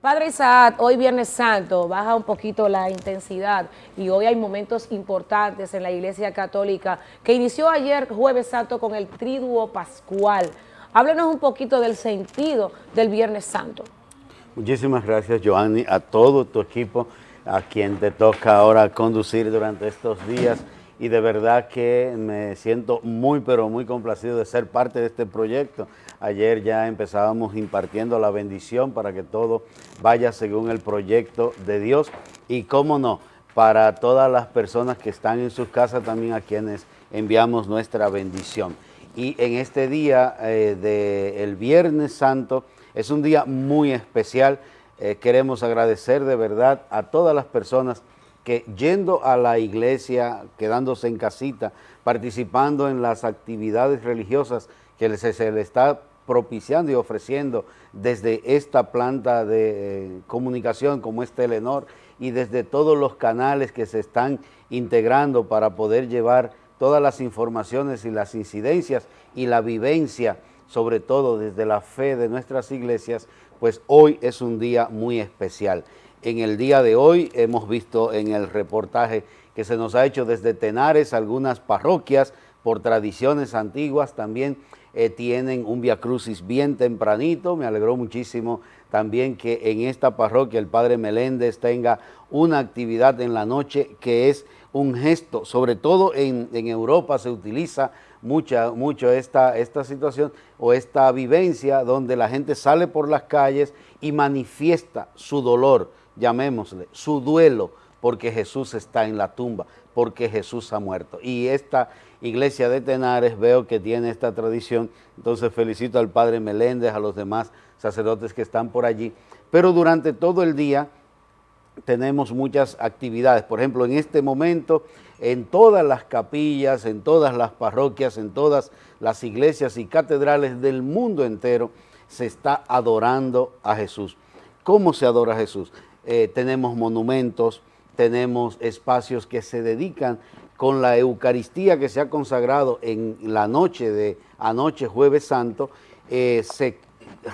Padre Isaac, hoy Viernes Santo, baja un poquito la intensidad y hoy hay momentos importantes en la Iglesia Católica que inició ayer Jueves Santo con el Triduo Pascual. Háblenos un poquito del sentido del Viernes Santo. Muchísimas gracias, Joanny, a todo tu equipo, a quien te toca ahora conducir durante estos días y de verdad que me siento muy pero muy complacido de ser parte de este proyecto. Ayer ya empezábamos impartiendo la bendición para que todo vaya según el proyecto de Dios y cómo no, para todas las personas que están en sus casas también a quienes enviamos nuestra bendición. Y en este día eh, del Viernes Santo es un día muy especial, eh, queremos agradecer de verdad a todas las personas que yendo a la iglesia, quedándose en casita, participando en las actividades religiosas que se, le está propiciando y ofreciendo desde esta planta de eh, comunicación como es Telenor y desde todos los canales que se están integrando para poder llevar todas las informaciones y las incidencias y la vivencia, sobre todo desde la fe de nuestras iglesias, pues hoy es un día muy especial. En el día de hoy hemos visto en el reportaje que se nos ha hecho desde Tenares, algunas parroquias por tradiciones antiguas también eh, tienen un Via Crucis bien tempranito. Me alegró muchísimo también que en esta parroquia el Padre Meléndez tenga una actividad en la noche que es un gesto, sobre todo en, Europa se utiliza mucha, mucho esta, esta situación o esta vivencia donde la gente sale por las calles y manifiesta su dolor, llamémosle, su duelo, porque Jesús está en la tumba, porque Jesús ha muerto. Y esta iglesia de Tenares veo que tiene esta tradición, entonces felicito al Padre Meléndez, a los demás sacerdotes que están por allí, pero durante todo el día tenemos muchas actividades, por ejemplo, en este momento, en todas las capillas, en todas las parroquias, en todas las iglesias y catedrales del mundo entero, se está adorando a Jesús. ¿Cómo se adora a Jesús? Eh, tenemos monumentos, tenemos espacios que se dedican con la Eucaristía que se ha consagrado en la noche de anoche, jueves santo, eh, se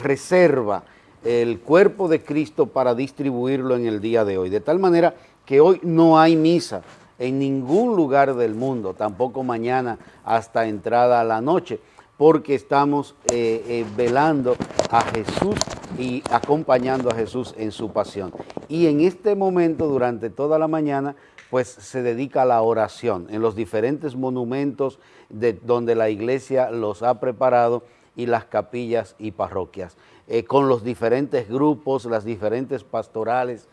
reserva el cuerpo de Cristo para distribuirlo en el día de hoy. De tal manera que hoy no hay misa en ningún lugar del mundo, tampoco mañana hasta entrada a la noche, porque estamos eh, velando a Jesús y acompañando a Jesús en su pasión. Y en este momento, durante toda la mañana, pues se dedica a la oración en los diferentes monumentos de donde la iglesia los ha preparado y las capillas y parroquias. Eh, con los diferentes grupos, las diferentes pastorales,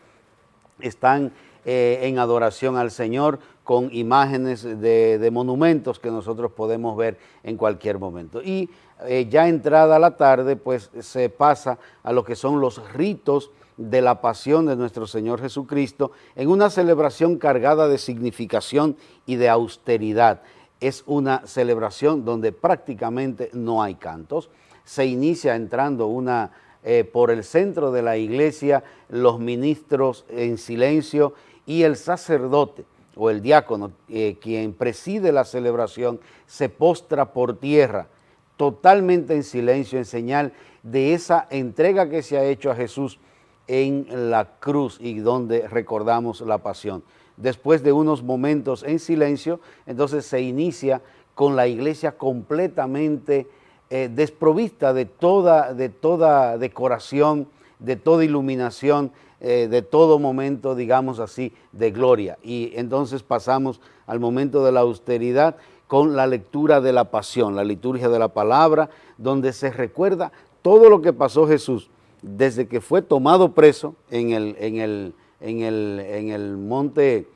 están eh, en adoración al Señor con imágenes de, monumentos que nosotros podemos ver en cualquier momento. Y eh, ya entrada la tarde, pues se pasa a lo que son los ritos de la pasión de nuestro Señor Jesucristo en una celebración cargada de significación y de austeridad. Es una celebración donde prácticamente no hay cantos. Se inicia entrando una, eh, por el centro de la iglesia, los ministros en silencio y el sacerdote o el diácono, eh, quien preside la celebración, se postra por tierra, totalmente en silencio, en señal de esa entrega que se ha hecho a Jesús en la cruz y donde recordamos la pasión. Después de unos momentos en silencio, entonces se inicia con la iglesia completamente eh, desprovista de toda, de toda decoración, de toda iluminación, eh, de todo momento, digamos así, de gloria. Y entonces pasamos al momento de la austeridad con la lectura de la pasión, la liturgia de la palabra, donde se recuerda todo lo que pasó Jesús desde que fue tomado preso en el, en el, en el, en el monte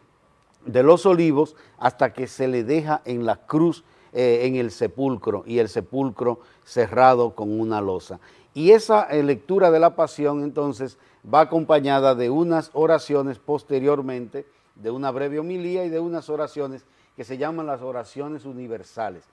de los olivos hasta que se le deja en la cruz, eh, en el sepulcro, y el sepulcro cerrado con una losa. Y esa eh, lectura de la pasión entonces va acompañada de unas oraciones posteriormente, de una breve homilía y de unas oraciones que se llaman las oraciones universales.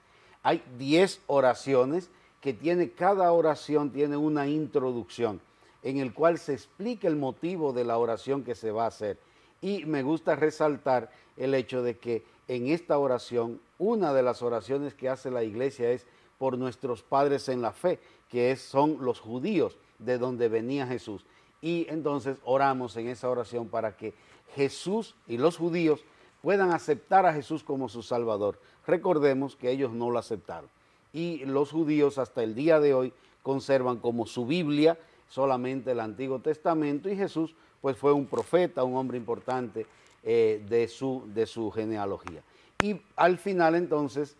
Hay 10 oraciones que tiene, cada oración tiene una introducción en el cual se explica el motivo de la oración que se va a hacer. Y me gusta resaltar el hecho de que en esta oración, una de las oraciones que hace la iglesia es por nuestros padres en la fe, que son los judíos de donde venía Jesús. Y entonces oramos en esa oración para que Jesús y los judíos puedan aceptar a Jesús como su Salvador. Recordemos que ellos no lo aceptaron y los judíos hasta el día de hoy conservan como su Biblia solamente el Antiguo Testamento y Jesús pues fue un profeta, un hombre importante eh, de, su, de su genealogía. Y al final entonces,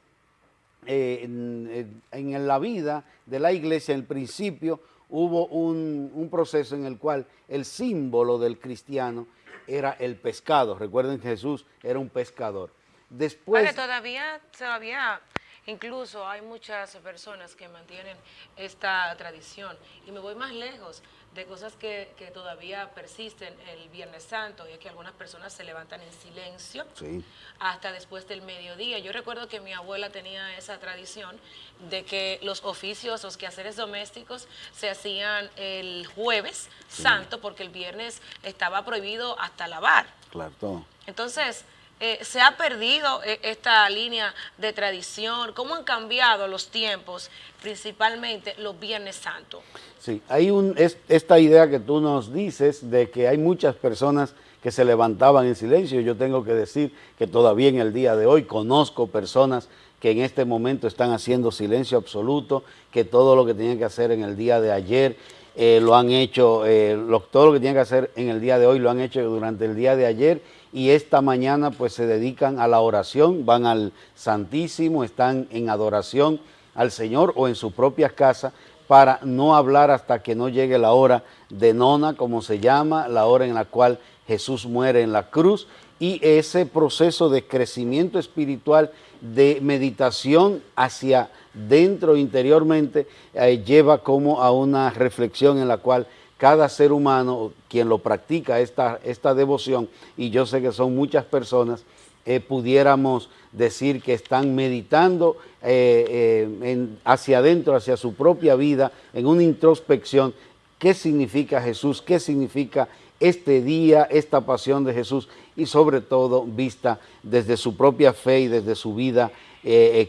eh, en, en, la vida de la iglesia, en el principio, hubo un, un, proceso en el cual el símbolo del cristiano era el pescado. Recuerden que Jesús era un pescador. Después... todavía, todavía Incluso hay muchas personas que mantienen esta tradición y me voy más lejos de cosas que, todavía persisten el Viernes Santo y es que algunas personas se levantan en silencio hasta después del mediodía. Yo recuerdo que mi abuela tenía esa tradición de que los oficios, los quehaceres domésticos se hacían el jueves santo porque el viernes estaba prohibido hasta lavar. Claro. Entonces, eh, se ha perdido eh, esta línea de tradición? ¿Cómo han cambiado los tiempos, principalmente los Viernes Santos? Sí, hay un, esta idea que tú nos dices de que hay muchas personas que se levantaban en silencio. Yo tengo que decir que todavía en el día de hoy conozco personas que en este momento están haciendo silencio absoluto, que todo lo que tenían que hacer en el día de ayer eh, lo han hecho, todo lo que tenían que hacer en el día de hoy lo han hecho durante el día de ayer y esta mañana pues se dedican a la oración, van al Santísimo, están en adoración al Señor o en su propia casa para no hablar hasta que no llegue la hora de nona, como se llama, la hora en la cual Jesús muere en la cruz y ese proceso de crecimiento espiritual, de meditación hacia dentro interiormente, eh, lleva como a una reflexión en la cual cada ser humano, quien lo practica esta, esta devoción, y yo sé que son muchas personas, eh, pudiéramos decir que están meditando eh, eh, hacia adentro, hacia su propia vida, en una introspección, qué significa Jesús, qué significa este día, esta pasión de Jesús, y sobre todo vista desde su propia fe y desde su vida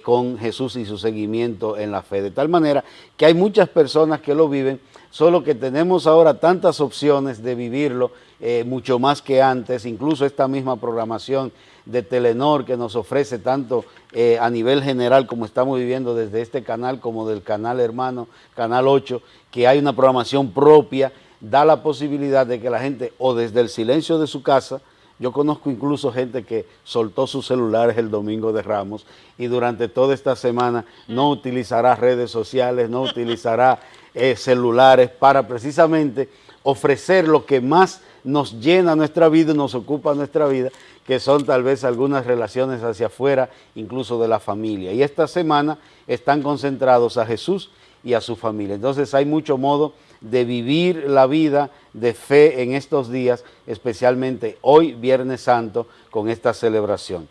con Jesús y su seguimiento en la fe. De tal manera que hay muchas personas que lo viven, solo que tenemos ahora tantas opciones de vivirlo, eh, mucho más que antes, incluso esta misma programación de Telenor que nos ofrece tanto eh, a nivel general como estamos viviendo desde este canal como del canal hermano, Canal 8, que hay una programación propia, da la posibilidad de que la gente o desde el silencio de su casa, yo conozco incluso gente que soltó sus celulares el domingo de Ramos y durante toda esta semana no utilizará redes sociales, no utilizará eh, celulares para precisamente ofrecer lo que más nos llena nuestra vida y nos ocupa nuestra vida, que son tal vez algunas relaciones hacia afuera, incluso de la familia. Y esta semana están concentrados a Jesús y a su familia. Entonces hay mucho modo de vivir la vida de fe en estos días, especialmente hoy, Viernes Santo, con esta celebración.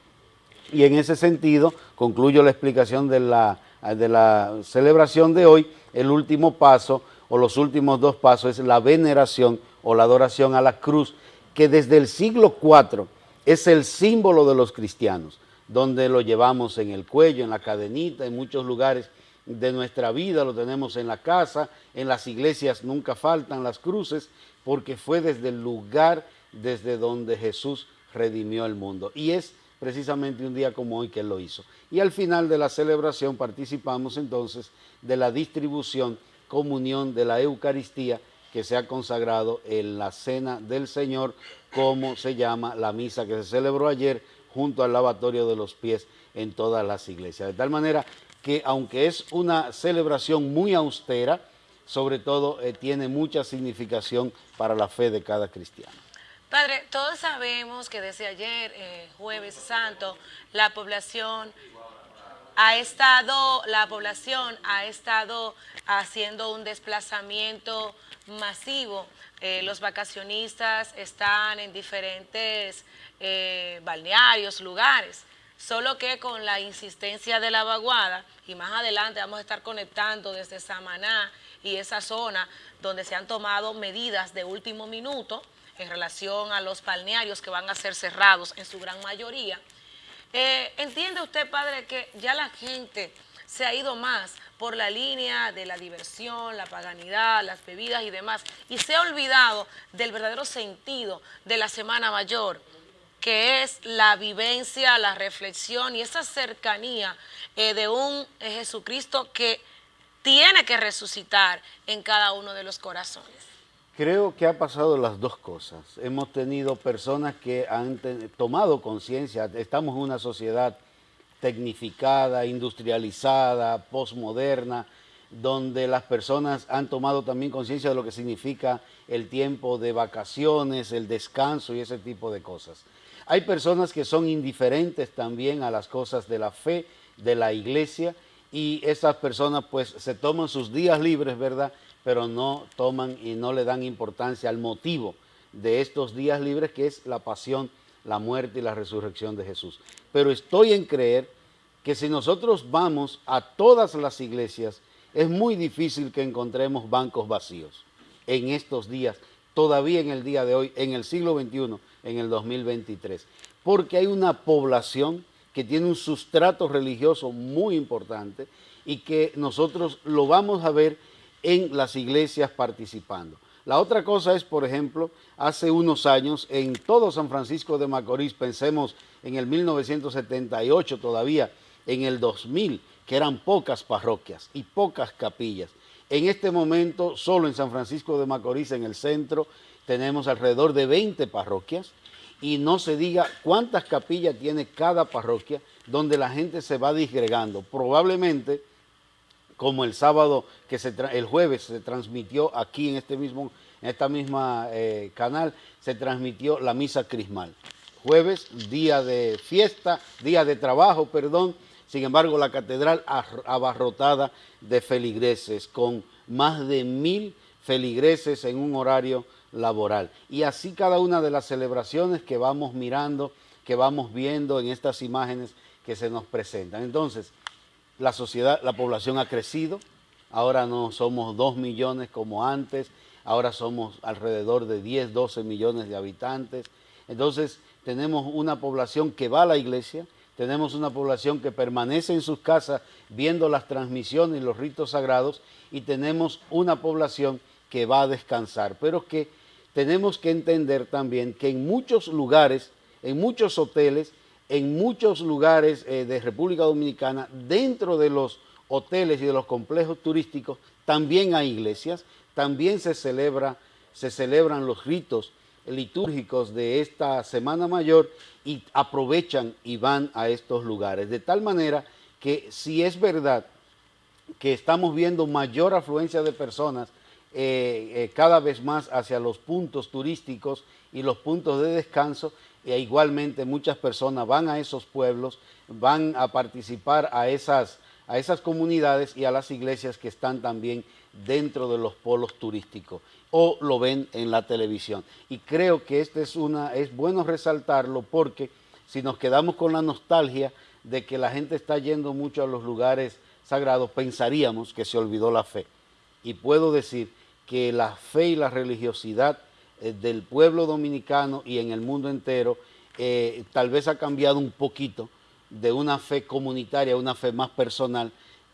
Y en ese sentido, concluyo la explicación de la, de la celebración de hoy, el último paso o los últimos dos pasos es la veneración o la adoración a la cruz, que desde el siglo IV es el símbolo de los cristianos, donde lo llevamos en el cuello, en la cadenita, en muchos lugares de nuestra vida, lo tenemos en la casa, en las iglesias nunca faltan las cruces, porque fue desde el lugar desde donde Jesús redimió el mundo. Y es precisamente un día como hoy que lo hizo. Y al final de la celebración participamos entonces de la distribución, comunión de la Eucaristía que se ha consagrado en la Cena del Señor, como se llama la misa que se celebró ayer junto al lavatorio de los pies en todas las iglesias. De tal manera que aunque es una celebración muy austera, sobre todo eh, tiene mucha significación para la fe de cada cristiano. Padre, todos sabemos que desde ayer, eh, jueves santo, la población ha estado, la población ha estado haciendo un desplazamiento masivo. Eh, los vacacionistas están en diferentes eh, balnearios, lugares, solo que con la insistencia de la vaguada, y más adelante vamos a estar conectando desde Samaná y esa zona donde se han tomado medidas de último minuto, en relación a los balnearios que van a ser cerrados en su gran mayoría. Eh, ¿Entiende usted, padre, que ya la gente se ha ido más por la línea de la diversión, la paganidad, las bebidas y demás, y se ha olvidado del verdadero sentido de la Semana Mayor, que es la vivencia, la reflexión y esa cercanía eh, de un Jesucristo que tiene que resucitar en cada uno de los corazones. Creo que ha pasado las dos cosas. Hemos tenido personas que han tomado conciencia, estamos en una sociedad tecnificada, industrializada, postmoderna, donde las personas han tomado también conciencia de lo que significa el tiempo de vacaciones, el descanso y ese tipo de cosas. Hay personas que son indiferentes también a las cosas de la fe, de la iglesia, y esas personas pues se toman sus días libres, ¿verdad?, pero no toman y no le dan importancia al motivo de estos días libres, que es la pasión, la muerte y la resurrección de Jesús. Pero estoy en creer que si nosotros vamos a todas las iglesias, es muy difícil que encontremos bancos vacíos en estos días, todavía en el día de hoy, en el siglo XXI, en el 2023, porque hay una población que tiene un sustrato religioso muy importante y que nosotros lo vamos a ver en las iglesias participando. La otra cosa es, por ejemplo, hace unos años en todo San Francisco de Macorís, pensemos en el 1978 todavía, en el 2000, que eran pocas parroquias y pocas capillas. En este momento, solo en San Francisco de Macorís, en el centro, tenemos alrededor de 20 parroquias y no se diga cuántas capillas tiene cada parroquia donde la gente se va disgregando. Probablemente como el sábado, que se el jueves se transmitió aquí en este mismo, en esta misma eh, canal, se transmitió la misa crismal. Jueves, día de fiesta, día de trabajo, perdón, sin embargo la catedral abarrotada de feligreses, con más de mil feligreses en un horario laboral. Y así cada una de las celebraciones que vamos mirando, que vamos viendo en estas imágenes que se nos presentan. Entonces, la sociedad, la población ha crecido, ahora no somos 2 millones como antes, ahora somos alrededor de 10, 12 millones de habitantes. Entonces tenemos una población que va a la iglesia, tenemos una población que permanece en sus casas viendo las transmisiones y los ritos sagrados y tenemos una población que va a descansar, pero que tenemos que entender también que en muchos lugares, en muchos hoteles, en muchos lugares eh, de República Dominicana, dentro de los hoteles y de los complejos turísticos, también hay iglesias, también se, celebra, se celebran los ritos litúrgicos de esta Semana Mayor y aprovechan y van a estos lugares. De tal manera que si es verdad que estamos viendo mayor afluencia de personas eh, eh, cada vez más hacia los puntos turísticos y los puntos de descanso, e igualmente muchas personas van a esos pueblos, van a participar a esas, a esas comunidades y a las iglesias que están también dentro de los polos turísticos o lo ven en la televisión. Y creo que este es, una, es bueno resaltarlo porque si nos quedamos con la nostalgia de que la gente está yendo mucho a los lugares sagrados, pensaríamos que se olvidó la fe. Y puedo decir que la fe y la religiosidad eh, del pueblo dominicano y en el mundo entero, eh, tal vez ha cambiado un poquito de una fe comunitaria a una fe más personal,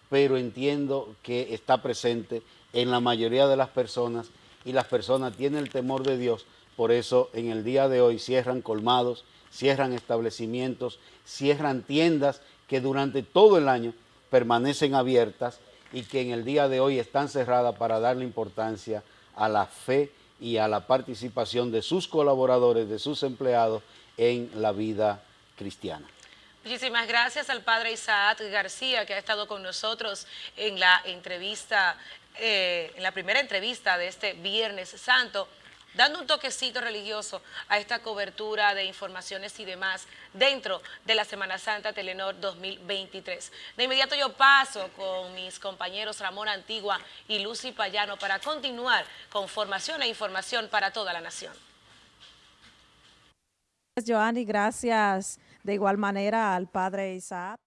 pero entiendo que está presente en la mayoría de las personas y las personas tienen el temor de Dios, por eso en el día de hoy cierran colmados, cierran establecimientos, cierran tiendas que durante todo el año permanecen abiertas y que en el día de hoy están cerradas para darle importancia a la fe y a la participación de sus colaboradores, de sus empleados en la vida cristiana. Muchísimas gracias al padre Isaac García que ha estado con nosotros en la entrevista, eh, en la primera entrevista de este Viernes Santo dando un toquecito religioso a esta cobertura de informaciones y demás dentro de la Semana Santa Telenor 2023. De inmediato yo paso con mis compañeros Ramón Antigua y Lucy Payano para continuar con formación e información para toda la nación. Joanny. Gracias de igual manera al padre Isaac.